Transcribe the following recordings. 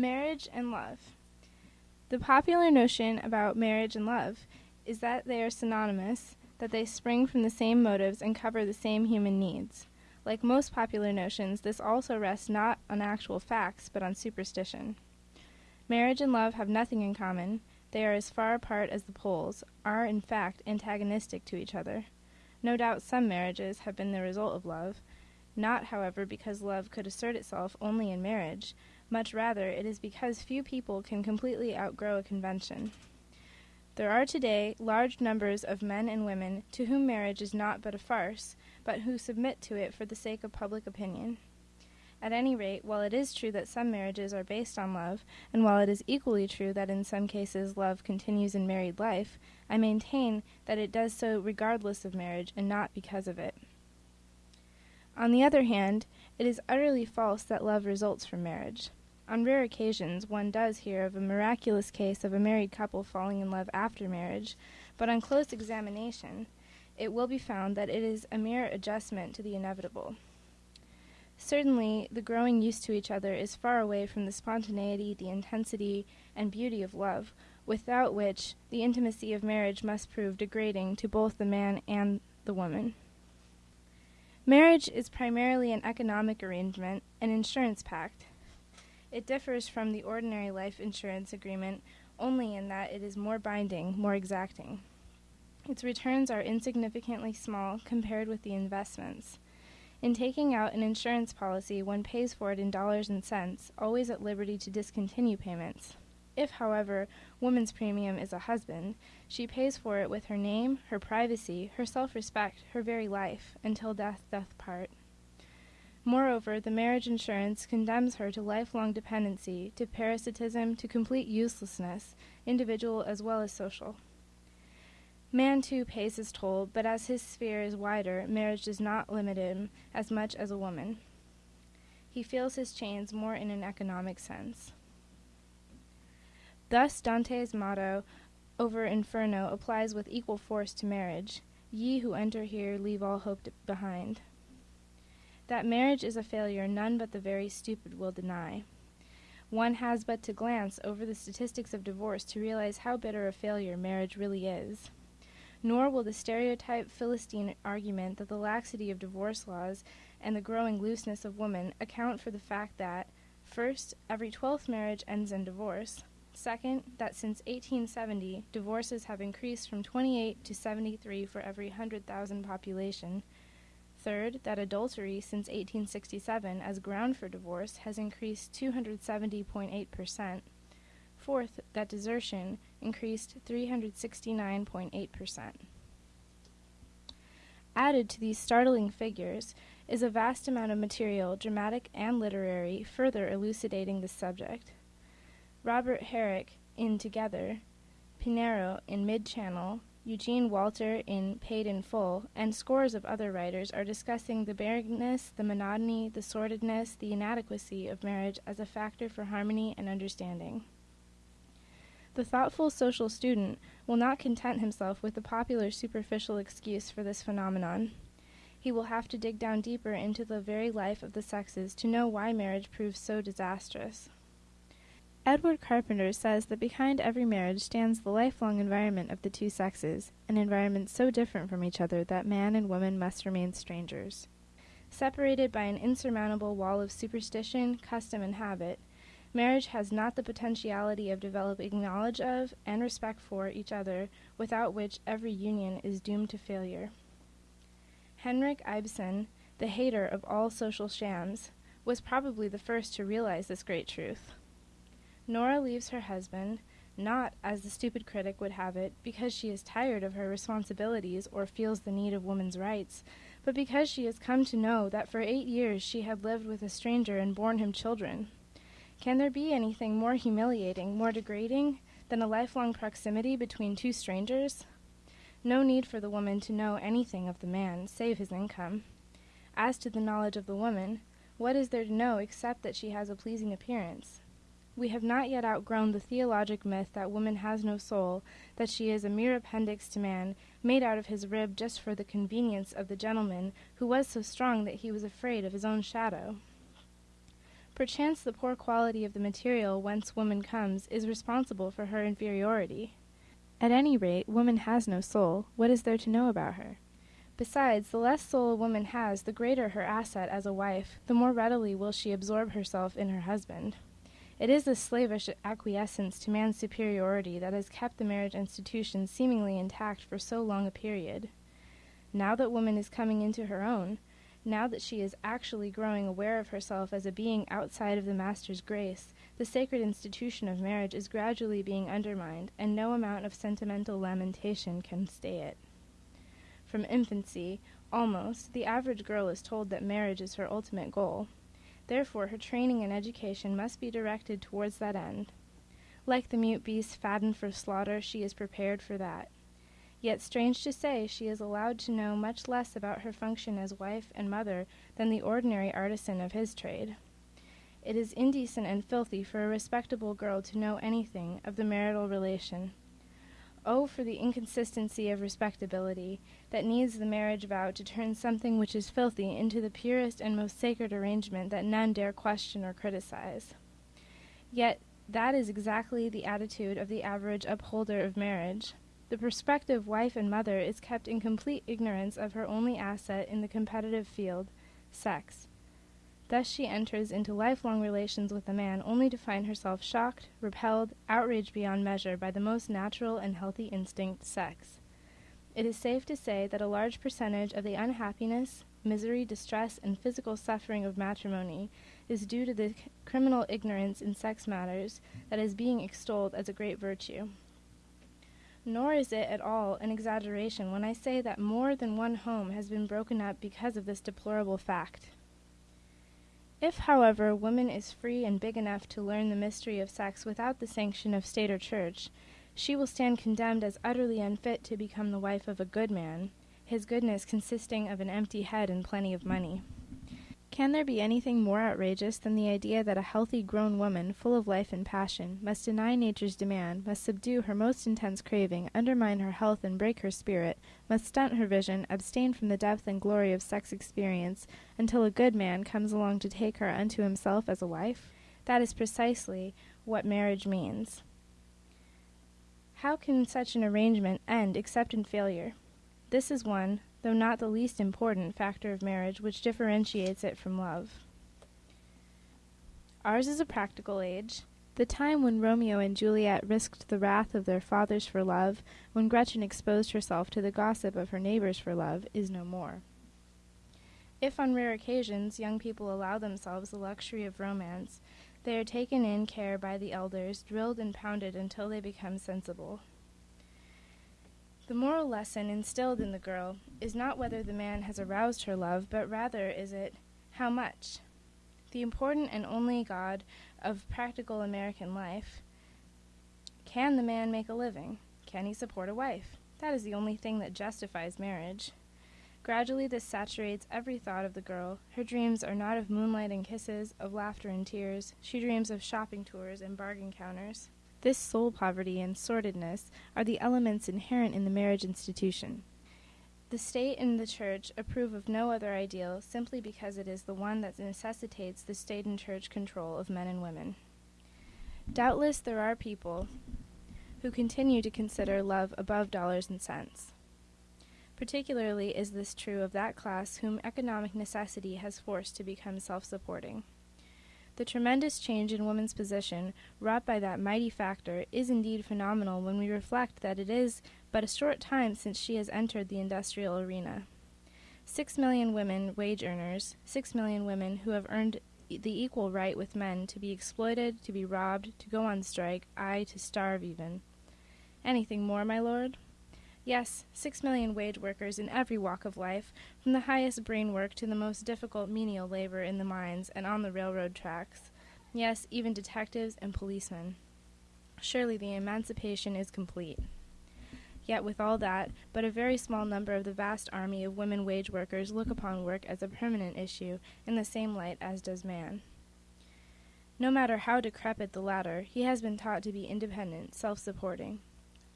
Marriage and love. The popular notion about marriage and love is that they are synonymous, that they spring from the same motives and cover the same human needs. Like most popular notions, this also rests not on actual facts, but on superstition. Marriage and love have nothing in common. They are as far apart as the poles, are in fact antagonistic to each other. No doubt some marriages have been the result of love, not, however, because love could assert itself only in marriage, much rather it is because few people can completely outgrow a convention. There are today large numbers of men and women to whom marriage is not but a farce, but who submit to it for the sake of public opinion. At any rate, while it is true that some marriages are based on love, and while it is equally true that in some cases love continues in married life, I maintain that it does so regardless of marriage and not because of it. On the other hand, it is utterly false that love results from marriage. On rare occasions, one does hear of a miraculous case of a married couple falling in love after marriage, but on close examination, it will be found that it is a mere adjustment to the inevitable. Certainly, the growing used to each other is far away from the spontaneity, the intensity, and beauty of love, without which the intimacy of marriage must prove degrading to both the man and the woman. Marriage is primarily an economic arrangement, an insurance pact. It differs from the ordinary life insurance agreement only in that it is more binding, more exacting. Its returns are insignificantly small compared with the investments. In taking out an insurance policy, one pays for it in dollars and cents, always at liberty to discontinue payments. If, however, woman's premium is a husband, she pays for it with her name, her privacy, her self respect, her very life, until death doth part. Moreover, the marriage insurance condemns her to lifelong dependency, to parasitism, to complete uselessness, individual as well as social. Man, too, pays his toll, but as his sphere is wider, marriage does not limit him as much as a woman. He feels his chains more in an economic sense. Thus, Dante's motto over Inferno applies with equal force to marriage Ye who enter here leave all hope behind. That marriage is a failure, none but the very stupid will deny. One has but to glance over the statistics of divorce to realize how bitter a failure marriage really is. Nor will the stereotyped Philistine argument that the laxity of divorce laws and the growing looseness of women account for the fact that, first, every twelfth marriage ends in divorce, second, that since 1870, divorces have increased from 28 to 73 for every 100,000 population, Third, that adultery since 1867 as ground for divorce has increased 270.8%. Fourth, that desertion increased 369.8%. Added to these startling figures is a vast amount of material, dramatic and literary, further elucidating this subject. Robert Herrick in Together, Pinero in Mid Channel, Eugene Walter in Paid in Full, and scores of other writers are discussing the barrenness, the monotony, the sordidness, the inadequacy of marriage as a factor for harmony and understanding. The thoughtful social student will not content himself with the popular superficial excuse for this phenomenon. He will have to dig down deeper into the very life of the sexes to know why marriage proves so disastrous. Edward Carpenter says that behind every marriage stands the lifelong environment of the two sexes, an environment so different from each other that man and woman must remain strangers. Separated by an insurmountable wall of superstition, custom, and habit, marriage has not the potentiality of developing knowledge of and respect for each other, without which every union is doomed to failure. Henrik Ibsen, the hater of all social shams, was probably the first to realize this great truth. Nora leaves her husband, not, as the stupid critic would have it, because she is tired of her responsibilities or feels the need of woman's rights, but because she has come to know that for eight years she had lived with a stranger and borne him children. Can there be anything more humiliating, more degrading, than a lifelong proximity between two strangers? No need for the woman to know anything of the man, save his income. As to the knowledge of the woman, what is there to know except that she has a pleasing appearance? We have not yet outgrown the theologic myth that woman has no soul, that she is a mere appendix to man, made out of his rib just for the convenience of the gentleman who was so strong that he was afraid of his own shadow. Perchance the poor quality of the material whence woman comes is responsible for her inferiority. At any rate, woman has no soul. What is there to know about her? Besides, the less soul a woman has, the greater her asset as a wife, the more readily will she absorb herself in her husband. It is this slavish acquiescence to man's superiority that has kept the marriage institution seemingly intact for so long a period. Now that woman is coming into her own, now that she is actually growing aware of herself as a being outside of the Master's grace, the sacred institution of marriage is gradually being undermined, and no amount of sentimental lamentation can stay it. From infancy, almost, the average girl is told that marriage is her ultimate goal. Therefore, her training and education must be directed towards that end. Like the mute beast fattened for slaughter, she is prepared for that. Yet, strange to say, she is allowed to know much less about her function as wife and mother than the ordinary artisan of his trade. It is indecent and filthy for a respectable girl to know anything of the marital relation. Oh, for the inconsistency of respectability, that needs the marriage vow to turn something which is filthy into the purest and most sacred arrangement that none dare question or criticize. Yet that is exactly the attitude of the average upholder of marriage. The prospective wife and mother is kept in complete ignorance of her only asset in the competitive field, sex. Thus she enters into lifelong relations with a man only to find herself shocked, repelled, outraged beyond measure by the most natural and healthy instinct, sex. It is safe to say that a large percentage of the unhappiness, misery, distress, and physical suffering of matrimony is due to the criminal ignorance in sex matters that is being extolled as a great virtue. Nor is it at all an exaggeration when I say that more than one home has been broken up because of this deplorable fact. If, however, a woman is free and big enough to learn the mystery of sex without the sanction of state or church, she will stand condemned as utterly unfit to become the wife of a good man, his goodness consisting of an empty head and plenty of money. Can there be anything more outrageous than the idea that a healthy grown woman, full of life and passion, must deny nature's demand, must subdue her most intense craving, undermine her health and break her spirit, must stunt her vision, abstain from the depth and glory of sex experience, until a good man comes along to take her unto himself as a wife? That is precisely what marriage means. How can such an arrangement end except in failure? This is one, though not the least important, factor of marriage which differentiates it from love. Ours is a practical age. The time when Romeo and Juliet risked the wrath of their fathers for love, when Gretchen exposed herself to the gossip of her neighbors for love, is no more. If on rare occasions young people allow themselves the luxury of romance, they are taken in care by the elders, drilled and pounded until they become sensible. The moral lesson instilled in the girl is not whether the man has aroused her love, but rather is it how much. The important and only God of practical American life. Can the man make a living? Can he support a wife? That is the only thing that justifies marriage. Gradually, this saturates every thought of the girl. Her dreams are not of moonlight and kisses, of laughter and tears. She dreams of shopping tours and bargain counters. This soul poverty and sordidness are the elements inherent in the marriage institution. The state and the church approve of no other ideal simply because it is the one that necessitates the state and church control of men and women. Doubtless there are people who continue to consider love above dollars and cents. Particularly is this true of that class whom economic necessity has forced to become self supporting. The tremendous change in woman's position wrought by that mighty factor is indeed phenomenal when we reflect that it is but a short time since she has entered the industrial arena. Six million women wage earners, six million women who have earned the equal right with men to be exploited, to be robbed, to go on strike, aye, to starve even. Anything more, my lord? Yes, six million wage workers in every walk of life, from the highest brain work to the most difficult menial labor in the mines and on the railroad tracks. Yes, even detectives and policemen. Surely the emancipation is complete. Yet, with all that, but a very small number of the vast army of women wage workers look upon work as a permanent issue in the same light as does man. No matter how decrepit the latter, he has been taught to be independent, self supporting.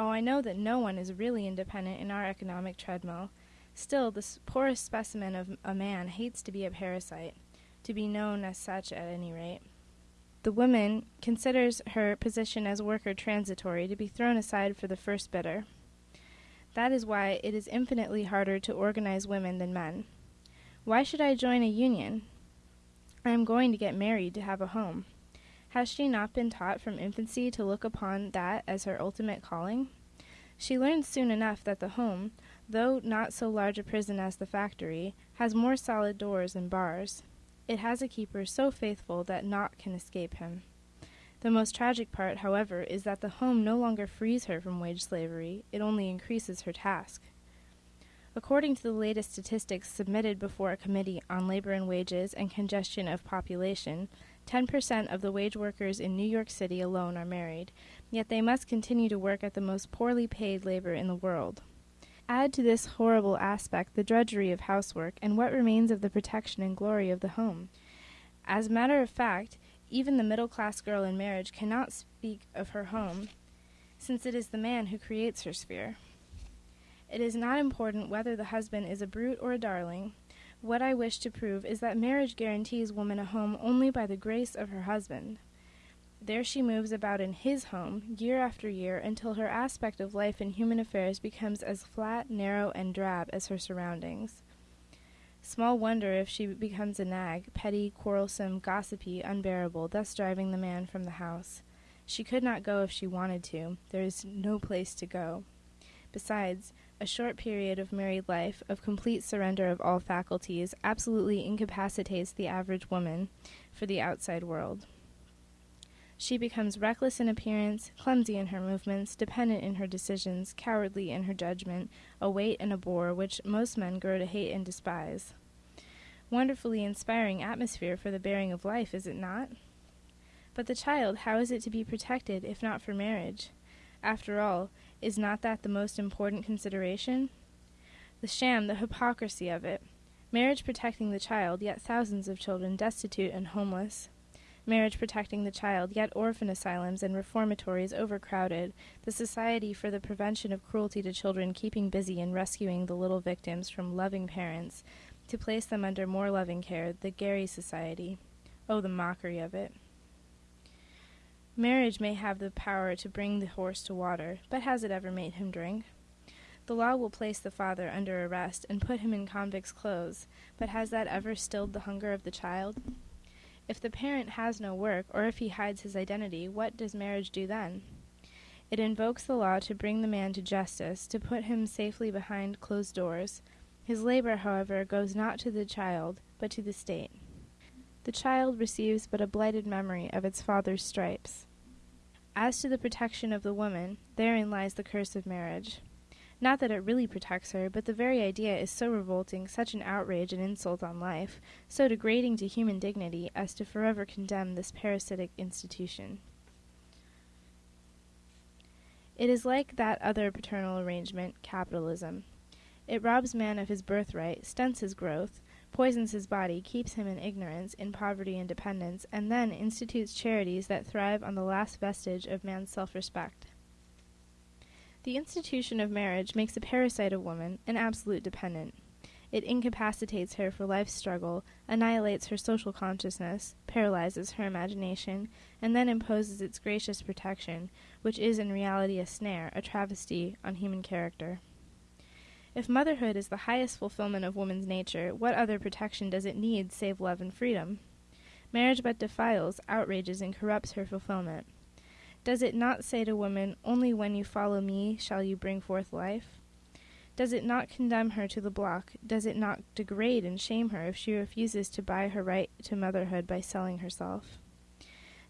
Oh, I know that no one is really independent in our economic treadmill. Still, the poorest specimen of a man hates to be a parasite, to be known as such at any rate. The woman considers her position as worker transitory to be thrown aside for the first bidder. That is why it is infinitely harder to organize women than men. Why should I join a union? I am going to get married to have a home. Has she not been taught from infancy to look upon that as her ultimate calling? She learns soon enough that the home, though not so large a prison as the factory, has more solid doors and bars. It has a keeper so faithful that naught can escape him. The most tragic part, however, is that the home no longer frees her from wage slavery, it only increases her task. According to the latest statistics submitted before a committee on labor and wages and congestion of population, 10% of the wage workers in New York City alone are married, yet they must continue to work at the most poorly paid labor in the world. Add to this horrible aspect the drudgery of housework, and what remains of the protection and glory of the home? As a matter of fact, even the middle class girl in marriage cannot speak of her home, since it is the man who creates her sphere. It is not important whether the husband is a brute or a darling, what I wish to prove is that marriage guarantees woman a home only by the grace of her husband. There she moves about in his home, year after year, until her aspect of life and human affairs becomes as flat, narrow, and drab as her surroundings. Small wonder if she becomes a nag, petty, quarrelsome, gossipy, unbearable, thus driving the man from the house. She could not go if she wanted to. There is no place to go. Besides, a short period of married life, of complete surrender of all faculties, absolutely incapacitates the average woman for the outside world. She becomes reckless in appearance, clumsy in her movements, dependent in her decisions, cowardly in her judgment, a weight and a bore which most men grow to hate and despise. Wonderfully inspiring atmosphere for the bearing of life, is it not? But the child, how is it to be protected, if not for marriage? After all, is not that the most important consideration? The sham, the hypocrisy of it. Marriage protecting the child, yet thousands of children destitute and homeless. Marriage protecting the child, yet orphan asylums and reformatories overcrowded. The Society for the Prevention of Cruelty to Children keeping busy in rescuing the little victims from loving parents to place them under more loving care. The Gerry Society. Oh, the mockery of it. Marriage may have the power to bring the horse to water, but has it ever made him drink? The law will place the father under arrest and put him in convict's clothes, but has that ever stilled the hunger of the child? If the parent has no work, or if he hides his identity, what does marriage do then? It invokes the law to bring the man to justice, to put him safely behind closed doors. His labor, however, goes not to the child, but to the state. The child receives but a blighted memory of its father's stripes. As to the protection of the woman, therein lies the curse of marriage. Not that it really protects her, but the very idea is so revolting, such an outrage and insult on life, so degrading to human dignity, as to forever condemn this parasitic institution. It is like that other paternal arrangement, capitalism. It robs man of his birthright, stunts his growth, poisons his body, keeps him in ignorance, in poverty and dependence, and then institutes charities that thrive on the last vestige of man's self respect. The institution of marriage makes a parasite of woman, an absolute dependent. It incapacitates her for life's struggle, annihilates her social consciousness, paralyzes her imagination, and then imposes its gracious protection, which is in reality a snare, a travesty on human character. If motherhood is the highest fulfillment of woman's nature, what other protection does it need save love and freedom? Marriage but defiles, outrages, and corrupts her fulfillment. Does it not say to woman, Only when you follow me shall you bring forth life? Does it not condemn her to the block? Does it not degrade and shame her if she refuses to buy her right to motherhood by selling herself?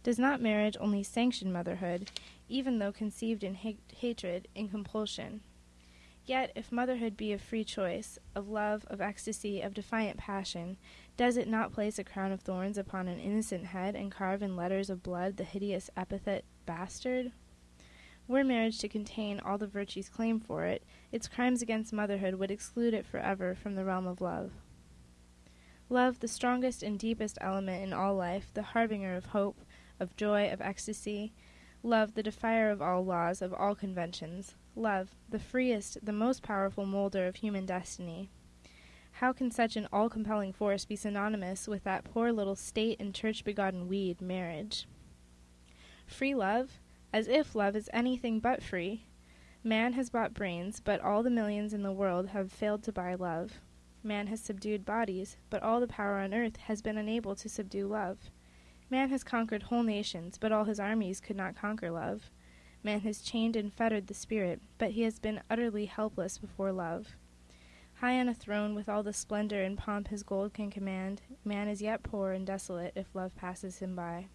Does not marriage only sanction motherhood, even though conceived in ha- hatred, in compulsion? Yet, if motherhood be of free choice, of love, of ecstasy, of defiant passion, does it not place a crown of thorns upon an innocent head and carve in letters of blood the hideous epithet bastard? Were marriage to contain all the virtues claimed for it, its crimes against motherhood would exclude it forever from the realm of love. Love, the strongest and deepest element in all life, the harbinger of hope, of joy, of ecstasy. Love, the defier of all laws, of all conventions love, the freest, the most powerful molder of human destiny. How can such an all compelling force be synonymous with that poor little state and church begotten weed, marriage? Free love? As if love is anything but free. Man has bought brains, but all the millions in the world have failed to buy love. Man has subdued bodies, but all the power on earth has been unable to subdue love. Man has conquered whole nations, but all his armies could not conquer love. Man has chained and fettered the spirit, but he has been utterly helpless before love. High on a throne, with all the splendor and pomp his gold can command, man is yet poor and desolate if love passes him by.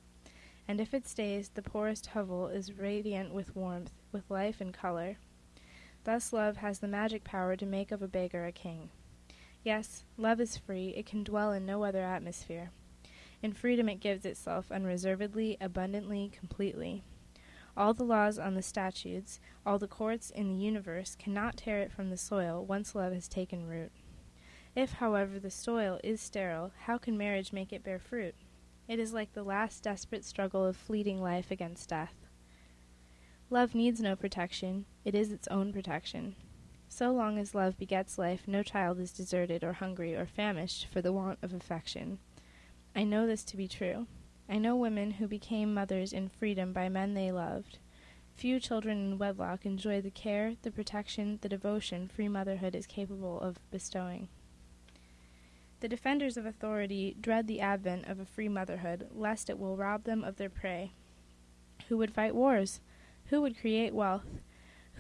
And if it stays, the poorest hovel is radiant with warmth, with life and color. Thus love has the magic power to make of a beggar a king. Yes, love is free, it can dwell in no other atmosphere. In freedom it gives itself unreservedly, abundantly, completely. All the laws on the statutes, all the courts in the universe cannot tear it from the soil once love has taken root. If, however, the soil is sterile, how can marriage make it bear fruit? It is like the last desperate struggle of fleeting life against death. Love needs no protection, it is its own protection. So long as love begets life, no child is deserted or hungry or famished for the want of affection. I know this to be true. I know women who became mothers in freedom by men they loved. Few children in wedlock enjoy the care, the protection, the devotion free motherhood is capable of bestowing. The defenders of authority dread the advent of a free motherhood, lest it will rob them of their prey. Who would fight wars? Who would create wealth?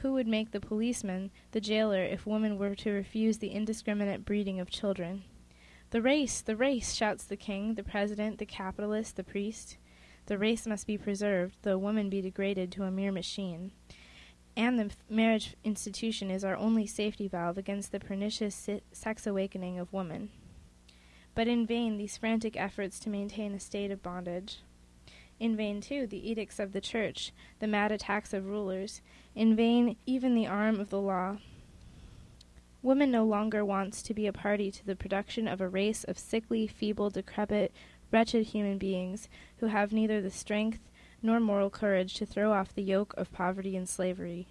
Who would make the policeman the jailer if woman were to refuse the indiscriminate breeding of children? The race, the race, shouts the king, the president, the capitalist, the priest. The race must be preserved, though woman be degraded to a mere machine. And the marriage institution is our only safety valve against the pernicious sex awakening of woman. But in vain these frantic efforts to maintain a state of bondage. In vain, too, the edicts of the Church, the mad attacks of rulers. In vain, even the arm of the law. Woman no longer wants to be a party to the production of a race of sickly, feeble, decrepit, wretched human beings who have neither the strength nor moral courage to throw off the yoke of poverty and slavery.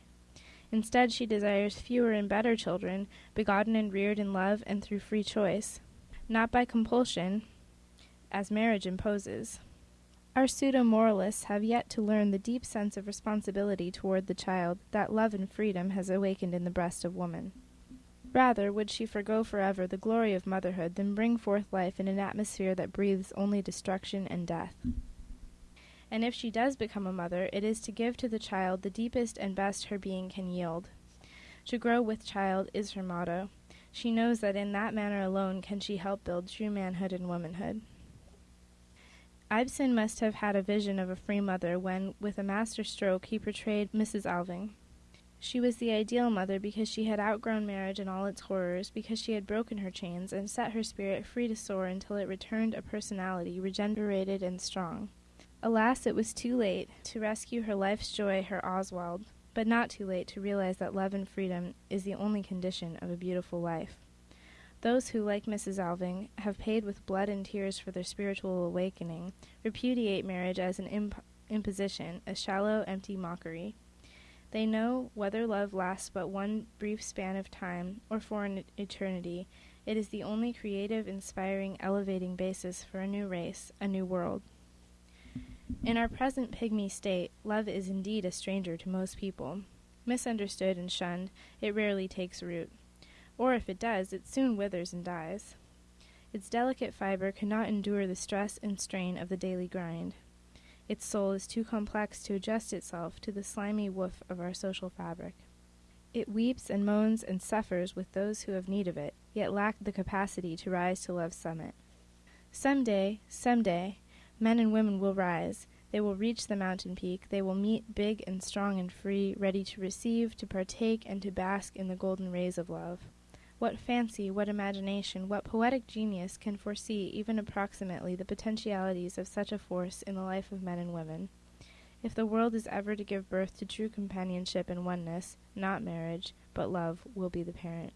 Instead, she desires fewer and better children, begotten and reared in love and through free choice, not by compulsion, as marriage imposes. Our pseudo moralists have yet to learn the deep sense of responsibility toward the child that love and freedom has awakened in the breast of woman. Rather would she forego forever the glory of motherhood than bring forth life in an atmosphere that breathes only destruction and death. And if she does become a mother, it is to give to the child the deepest and best her being can yield. To grow with child is her motto. She knows that in that manner alone can she help build true manhood and womanhood. Ibsen must have had a vision of a free mother when, with a master stroke, he portrayed Mrs. Alving. She was the ideal mother because she had outgrown marriage and all its horrors, because she had broken her chains and set her spirit free to soar until it returned a personality regenerated and strong. Alas, it was too late to rescue her life's joy, her Oswald, but not too late to realize that love and freedom is the only condition of a beautiful life. Those who, like Mrs. Alving, have paid with blood and tears for their spiritual awakening, repudiate marriage as an imp- imposition, a shallow, empty mockery. They know whether love lasts but one brief span of time or for an eternity, it is the only creative, inspiring, elevating basis for a new race, a new world. In our present pygmy state, love is indeed a stranger to most people. Misunderstood and shunned, it rarely takes root. Or if it does, it soon withers and dies. Its delicate fiber cannot endure the stress and strain of the daily grind. Its soul is too complex to adjust itself to the slimy woof of our social fabric. It weeps and moans and suffers with those who have need of it, yet lack the capacity to rise to love's summit. Some day, some day, men and women will rise. They will reach the mountain peak. They will meet big and strong and free, ready to receive, to partake, and to bask in the golden rays of love. What fancy, what imagination, what poetic genius can foresee even approximately the potentialities of such a force in the life of men and women? If the world is ever to give birth to true companionship and oneness, not marriage, but love will be the parent.